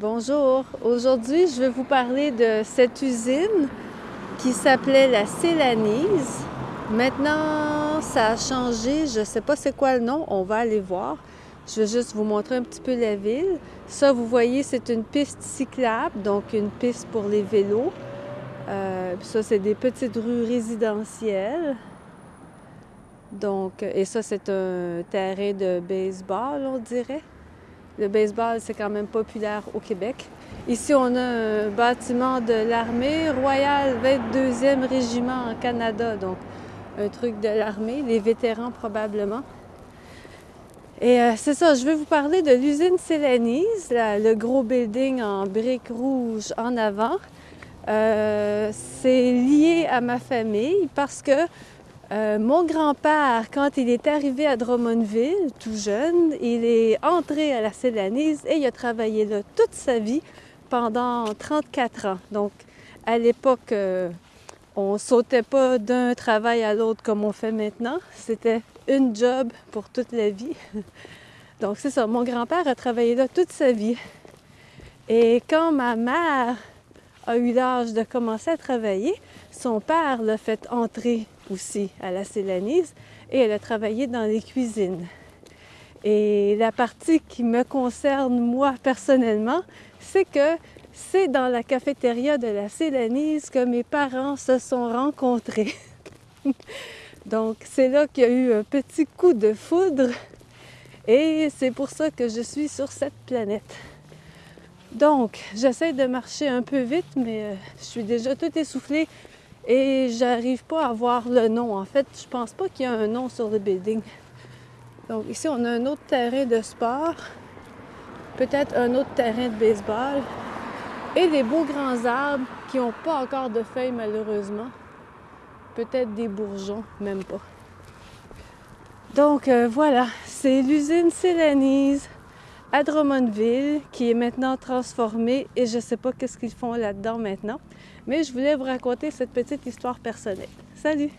Bonjour, aujourd'hui je vais vous parler de cette usine qui s'appelait la Célanise. Maintenant ça a changé, je ne sais pas c'est quoi le nom, on va aller voir. Je vais juste vous montrer un petit peu la ville. Ça vous voyez c'est une piste cyclable, donc une piste pour les vélos. Euh, ça c'est des petites rues résidentielles. Donc, et ça c'est un terrain de baseball on dirait. Le baseball, c'est quand même populaire au Québec. Ici, on a un bâtiment de l'armée royale 22e régiment en Canada, donc un truc de l'armée, les vétérans probablement. Et euh, c'est ça, je vais vous parler de l'usine Célanise, le gros building en briques rouges en avant. Euh, c'est lié à ma famille parce que euh, mon grand-père, quand il est arrivé à Drummondville, tout jeune, il est entré à la Célanise et il a travaillé là toute sa vie pendant 34 ans. Donc, à l'époque, euh, on sautait pas d'un travail à l'autre comme on fait maintenant. C'était une job pour toute la vie. Donc, c'est ça. Mon grand-père a travaillé là toute sa vie. Et quand ma mère a eu l'âge de commencer à travailler, son père l'a fait entrer aussi à la Célanise et elle a travaillé dans les cuisines. Et la partie qui me concerne moi personnellement, c'est que c'est dans la cafétéria de la Célanise que mes parents se sont rencontrés. Donc c'est là qu'il y a eu un petit coup de foudre et c'est pour ça que je suis sur cette planète. Donc, j'essaie de marcher un peu vite, mais euh, je suis déjà tout essoufflée et j'arrive pas à voir le nom. En fait, je pense pas qu'il y a un nom sur le building. Donc ici, on a un autre terrain de sport, peut-être un autre terrain de baseball et des beaux grands arbres qui n'ont pas encore de feuilles malheureusement. Peut-être des bourgeons, même pas. Donc euh, voilà, c'est l'usine Célanise à qui est maintenant transformée et je ne sais pas qu'est-ce qu'ils font là-dedans maintenant. Mais je voulais vous raconter cette petite histoire personnelle. Salut!